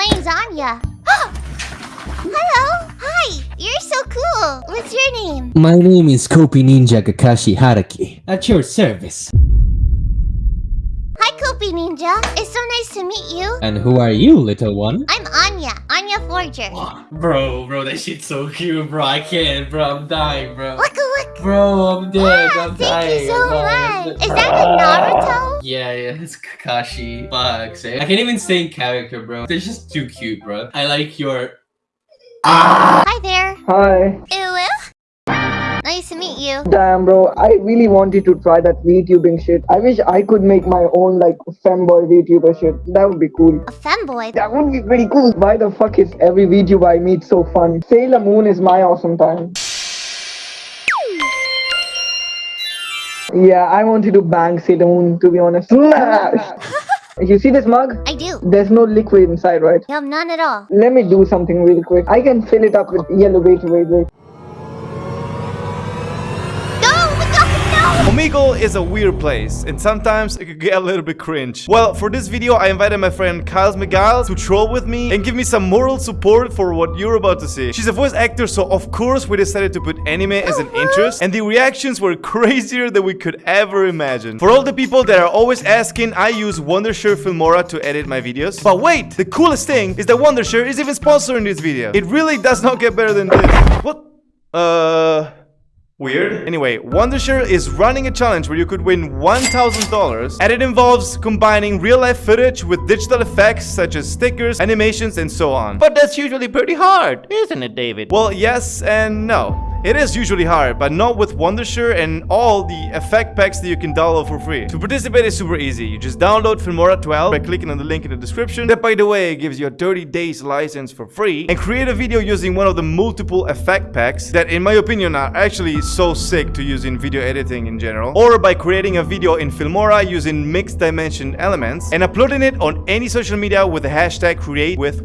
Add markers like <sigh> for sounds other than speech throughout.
My name's Anya. Oh! Hello. Hi. You're so cool. What's your name? My name is Copy Ninja Kakashi Hatake. At your service. Hi, Copy Ninja. It's so nice to meet you. And who are you, little one? I'm Anya. Anya Forger. Bro, bro, that shit's so cute, bro. I can't, bro. I'm dying, bro. Look, look. Bro, I'm dead. Wow, I'm thank dying. you so I'm dying. much. Is that a Naruto? Yeah, yeah, it's Kakashi. Fuck, say. I can't even say in character, bro. They're just too cute, bro. I like your. Ah! Hi there. Hi. Ew. Nice to meet you. Damn, bro. I really wanted to try that VTubing shit. I wish I could make my own, like, femboy VTuber shit. That would be cool. A femboy. That would be pretty cool. Why the fuck is every VTuber I meet so fun? Sailor Moon is my awesome time. Yeah, I wanted to bang Sailor Moon, to be honest. Smash! <laughs> <laughs> you see this mug? I do. There's no liquid inside, right? You have none at all. Let me do something real quick. I can fill it up with yellow. Wait, wait, wait. No, no, no. Omegle is a weird place, and sometimes it could get a little bit cringe. Well, for this video, I invited my friend Kyles Miguel to troll with me and give me some moral support for what you're about to see. She's a voice actor, so of course we decided to put anime as an interest, and the reactions were <laughs> crazier than we could ever imagine. For all the people that are always asking, I use Wondershare Filmora to edit my videos. But wait, the coolest thing is that Wondershare is even sponsoring this video. It really does not get better than this. What? Uh... Weird. Anyway, Wondershare is running a challenge where you could win $1,000 and it involves combining real-life footage with digital effects such as stickers, animations, and so on. But that's usually pretty hard, isn't it, David? Well, yes and no. It is usually hard, but not with Wondershare and all the effect packs that you can download for free. To participate is super easy. You just download Filmora 12 by clicking on the link in the description. That, by the way, gives you a 30 days license for free. And create a video using one of the multiple effect packs that, in my opinion, are actually so sick to use in video editing in general. Or by creating a video in Filmora using mixed dimension elements and uploading it on any social media with the hashtag create with.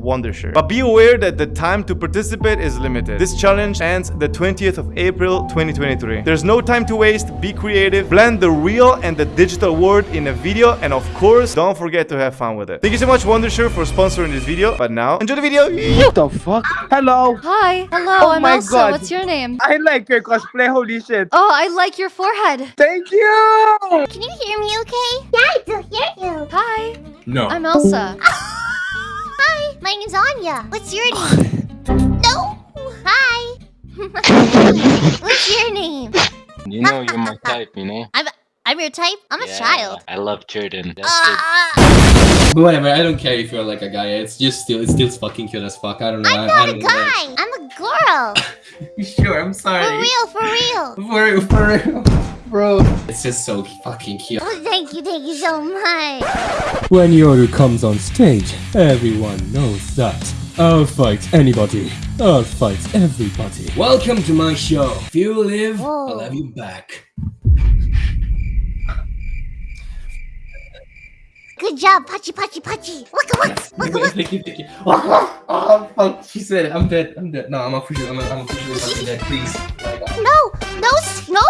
But be aware that the time to participate is limited. This challenge ends the 20th of April 2023. There's no time to waste, be creative, blend the real and the digital world in a video, and of course, don't forget to have fun with it. Thank you so much Wondershare for sponsoring this video, but now, enjoy the video! What the fuck? Hello. Hi. Hello, Oh I'm my Elsa. God. What's your name? I like your cosplay. Holy shit. Oh, I like your forehead. Thank you. Can you hear me okay? Yeah, I do hear you. Hi, No. I'm Elsa. <laughs> Hi, my name's Anya. What's your <laughs> name? no. Hi. What's your name? You know you're my type, you know? I'm I'm your type. I'm a Yeah, child. I love Jordan. That's Ah, But whatever, I don't care if you're like a guy. It's just still, it's still fucking cute as fuck. I don't know. I'm not I a don't know. guy. I'm a girl. <laughs> Sure, I'm sorry. For real, for real. <laughs> For, real, for real. Bro. It's just so fucking cute. Oh, thank you, thank you so much. When Yoru comes on stage, everyone knows that. I'll fight anybody. I'll fight everybody. Welcome to my show. If you live, Whoa. I'll have you back. Good job, Pachi, Pachi, Pachi. Look at what? Look at what? Thank you, thank you. Oh, oh, fuck. She said it. I'm dead. I'm dead. No, I'm officially, I'm, I'm officially fucking dead. Please. No, no, no.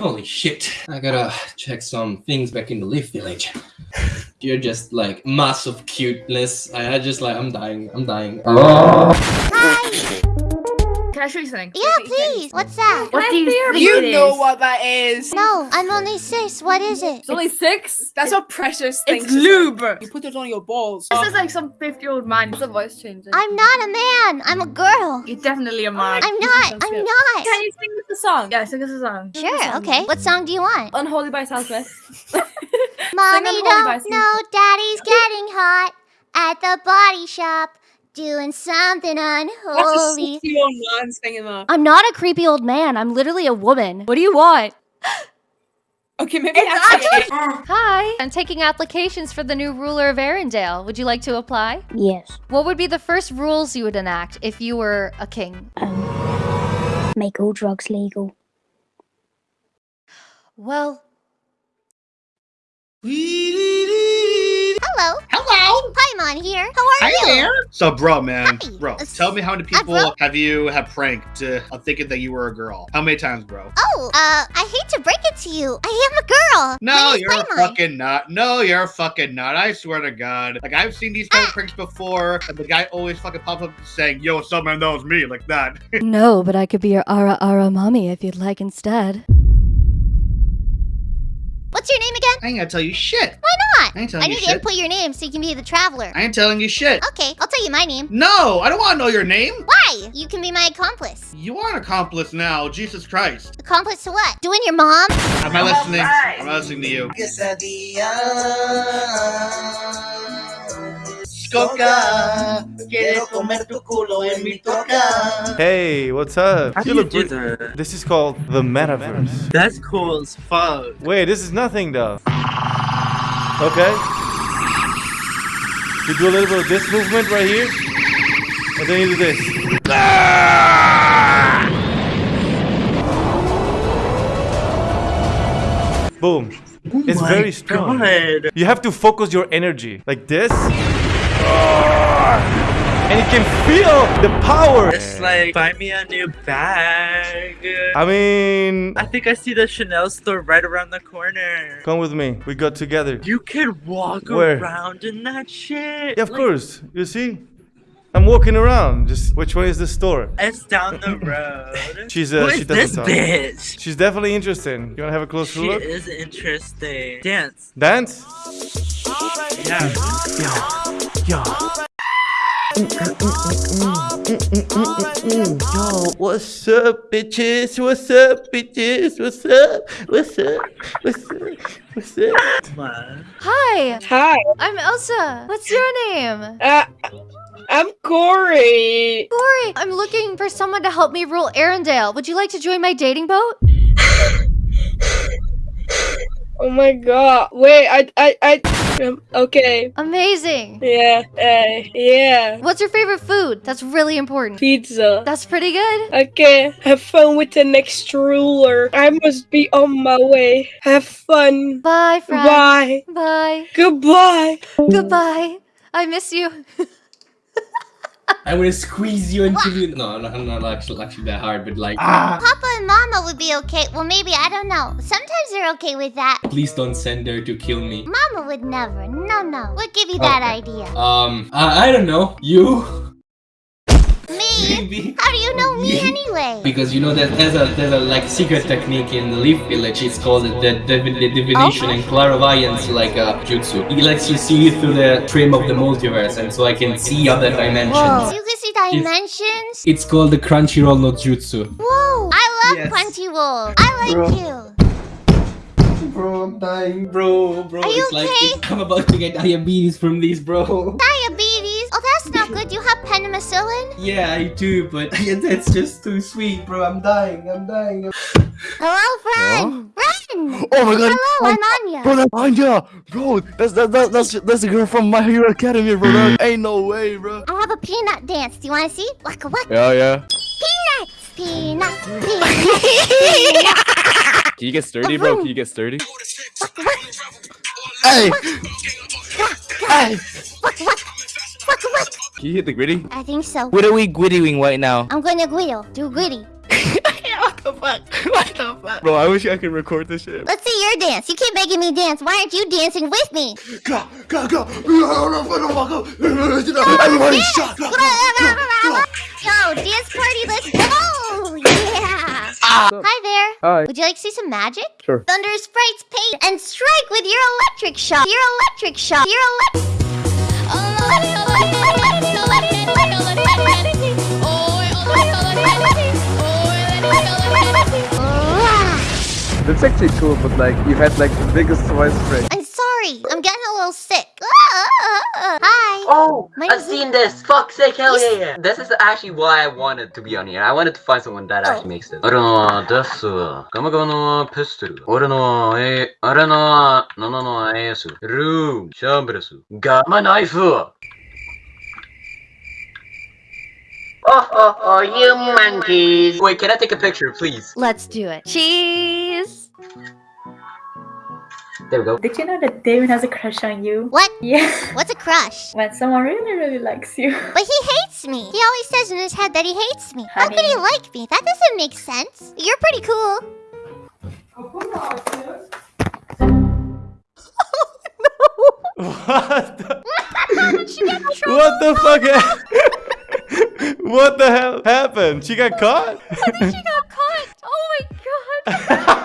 Holy shit. I gotta check some things back in the Leaf Village. You're just like mass of cuteness. I, I just like, I'm dying. I'm dying. Hi. Can I show you something? Yeah, please. What's that? What do you think You it know is? what that is. No, I'm only six. What is it? It's only six. That's a precious thing. It's lube. You put it on your balls. This is like some 50 year old man. It's a voice changer. I'm not a man. I'm a girl. You're definitely a man. I'm not. I'm not. Can you sing us a song? Yeah, sing us a song. Sure. Okay. What song do you want? Unholy by Sam Smith. <laughs> <laughs> Mommy don't know Daddy's getting hot at the body shop doing something That's a unholy. old man singing that. I'm not a creepy old man. I'm literally a woman. What do you want? Okay, maybe actually. Hi. I'm taking applications for the new ruler of Arendelle. Would you like to apply? Yes. What would be the first rules you would enact if you were a king? Um, make all drugs legal. Well, Hello. Hello. Hi, Paimon here. How are you? Hi you? there. So, bro, man, Hi. bro, Uh, tell me how many people bro. have you have pranked uh, of thinking that you were a girl? How many times, bro? Oh, uh, I hate to break it to you. I am a girl. No, you're a Paimon. fucking nut. No, you're a fucking nut. I swear to God. Like I've seen these Ah. kind of pranks before, and the guy always fucking pops up saying, "Yo, what's up, man? That was me," like that. <laughs> No, but I could be your Ara Ara mommy if you'd like instead. What's your name again? I ain't gonna tell you shit. Why not? I ain't telling I you need to input your name so you can be the traveler. I ain't telling you shit. Okay, I'll tell you my name. No, I don't want to know your name. Why? You can be my accomplice. You are an accomplice now. Jesus Christ. Accomplice to what? Doing your mom? I'm I listening. I'm not listening to you. Hey, what's up? How do You you look do that? This is called the metaverse. That's cool as fuck. Wait, this is nothing though. Okay. You do a little bit of this movement right here, and then you do this. Boom. Oh it's very strong. God. You have to focus your energy like this. And you can feel the power. It's like, buy me a new bag. I mean, I think I see the Chanel store right around the corner. come with me. We got together. You could walk Where? around in that shit. Yeah, of Like, course. You see? I'm walking around. Just which way is the store? It's down the road. <laughs> She's uh, Who she is doesn't this talk. bitch? She's definitely interesting. You wanna have a closer She look? is interesting. Dance. Dance? Yeah. Yo. Yo, Yo, what's up, bitches? What's up, bitches? What's up? What's up? What's up? What's up? Hi, Hi. I'm Elsa. What's your name? Uh, I'm Corey. Corey. I'm looking for someone to help me rule Arendelle. Would you like to join my dating boat? Oh my god. Wait, I, I, I. Um, okay. Amazing. Yeah. Uh, yeah. What's your favorite food? That's really important. Pizza. That's pretty good. Okay. Have fun with the next ruler. I must be on my way. Have fun. Bye, friend. Bye. Bye. Goodbye. Goodbye. I miss you. <laughs> I want to squeeze you into the. No, no, not actually, actually that hard, but like. Ah! Papa and Mama would be okay. Well, maybe, I don't know. Sometimes they're okay with that. Please don't send her to kill me. Mama would never. No, no. What give you that Okay. idea? Um, I, I don't know. You? Me? Maybe. How do you know me Me? anyway? Because you know that there's a there's a like secret technique in the Leaf Village. It's called the, the, the divination and clairvoyance like uh, jutsu. It lets you see through the trim of the multiverse, and so I can see other dimensions. So you can see dimensions? It's called the Crunchyroll no Jutsu. Whoa! I love Yes. Crunchyroll. I like Bro. you. Bro, I'm dying, bro, bro. Are you it's like okay? it's, I'm about to get diabetes from these, bro. Diabetes? Oh, that's not good. You have penicillin? Yeah, I do, but <laughs> that's just too sweet, bro. I'm dying. I'm dying. Hello, friend. Friend. Oh my god! Hello, oh, I'm Anya. Bro, that's Anya! Bro, that's that, that, that's that's the girl from My Hero Academia, bro. That mm. ain't no way, bro. I have a peanut dance. Do you want to see? Waka waka. Yeah, yeah. Peanuts. Peanuts. <laughs> Peanuts. Can you get sturdy, bro? Can you get sturdy? Hey! Hey! Can you hit the gritty? I think so. What are we grittying right now? I'm going to Guido. Do gritty. <laughs> what the fuck? What the fuck? Bro, I wish I could record this shit. Let's see your dance. You keep making me dance. Why aren't you dancing with me? Go, go, go! Everybody shut up! Yo, dance party, let's go! Yeah! Ah. Hi there. Hi. Would you like to see some magic? Sure. Thunder sprites paint and strike with your electric shock. Your electric shock. Your electric. That's actually cool, but like, you had like the biggest voice break. I'm sorry. I'm getting a little sick. Hi. Oh, I've seen this. Fuck's sake, hell yeah, yeah. This is actually why I wanted to be on here. I wanted to find someone that oh. actually makes this. I don't know. That's Gamma no pistol. I don't know. I don't know. No, no, no. I am. Room. Shambles. Gamma knife. Oh, oh, oh, you monkeys. Wait, can I take a picture, please? Let's do it. Cheese! There we go. Did you know that David has a crush on you? What? Yeah. What's a crush? When someone really, really likes you. But he hates me. He always says in his head that he hates me. How could he like me? That doesn't make sense. You're pretty cool. Oh, <laughs> what? <laughs> The, what the fuck? ha- <laughs> what the hell happened? She got caught? How did she got caught oh